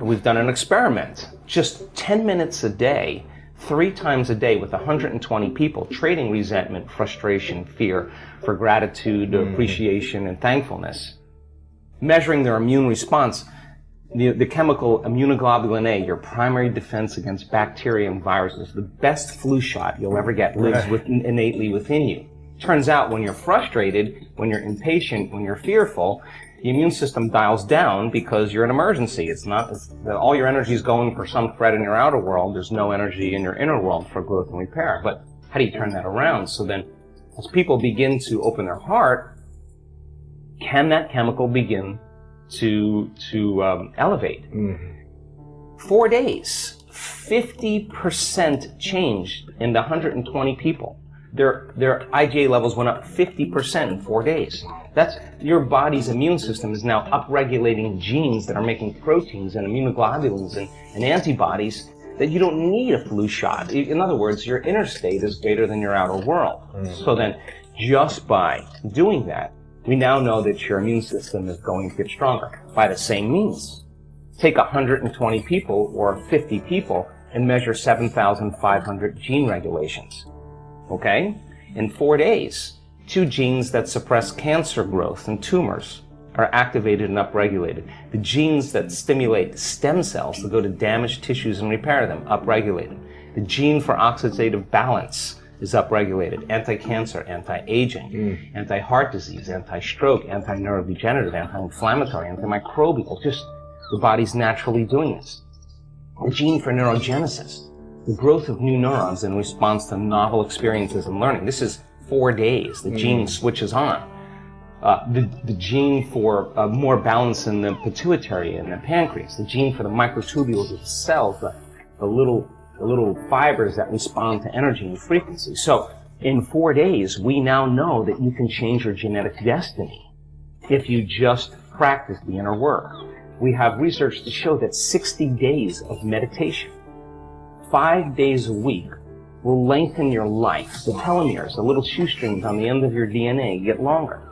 We've done an experiment. Just 10 minutes a day, three times a day with 120 people, trading resentment, frustration, fear for gratitude, mm-hmm. appreciation, and thankfulness. Measuring their immune response. The, the, chemical immunoglobulin A, your primary defense against bacteria and viruses, the best flu shot you'll ever get, lives with, innately within you. Turns out when you're frustrated, when you're impatient, when you're fearful, the immune system dials down because you're an emergency. It's not, it's, all your energy is going for some threat in your outer world. There's no energy in your inner world for growth and repair. But how do you turn that around? So then, as people begin to open their heart, can that chemical begin to, to um, elevate? Mm-hmm. Four days, 50% change in the 120 people their, their IgA levels went up 50% in four days. That's, your body's immune system is now upregulating genes that are making proteins and immunoglobulins and, and antibodies that you don't need a flu shot. In other words, your inner state is greater than your outer world. Mm. So then, just by doing that, we now know that your immune system is going to get stronger by the same means. Take 120 people or 50 people and measure 7,500 gene regulations okay? In four days, two genes that suppress cancer growth and tumors are activated and upregulated. The genes that stimulate stem cells to go to damaged tissues and repair them, upregulated. The gene for oxidative balance is upregulated. Anti-cancer, anti-aging, mm. anti-heart disease, anti-stroke, anti-neurodegenerative, anti-inflammatory, antimicrobial. Just the body's naturally doing this. The gene for neurogenesis the growth of new neurons in response to novel experiences and learning. This is four days. The mm. gene switches on. Uh, the, the gene for uh, more balance in the pituitary and the pancreas, the gene for the microtubules of the cells, the, the little the little fibers that respond to energy and frequency. So in four days, we now know that you can change your genetic destiny if you just practice the inner work. We have research to show that 60 days of meditation five days a week will lengthen your life. The telomeres, the little shoestrings on the end of your DNA, get longer.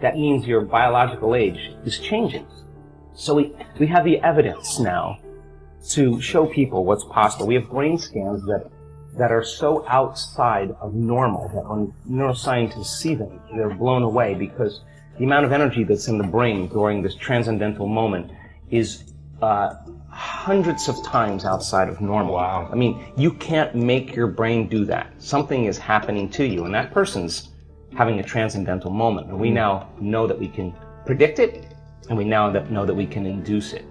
That means your biological age is changing. So we, we have the evidence now to show people what's possible. We have brain scans that, that are so outside of normal that when neuroscientists see them, they're blown away because the amount of energy that's in the brain during this transcendental moment is uh, hundreds of times outside of normal. Wow. I mean, you can't make your brain do that. Something is happening to you, and that person's having a transcendental moment. And we mm. now know that we can predict it, and we now know that we can induce it.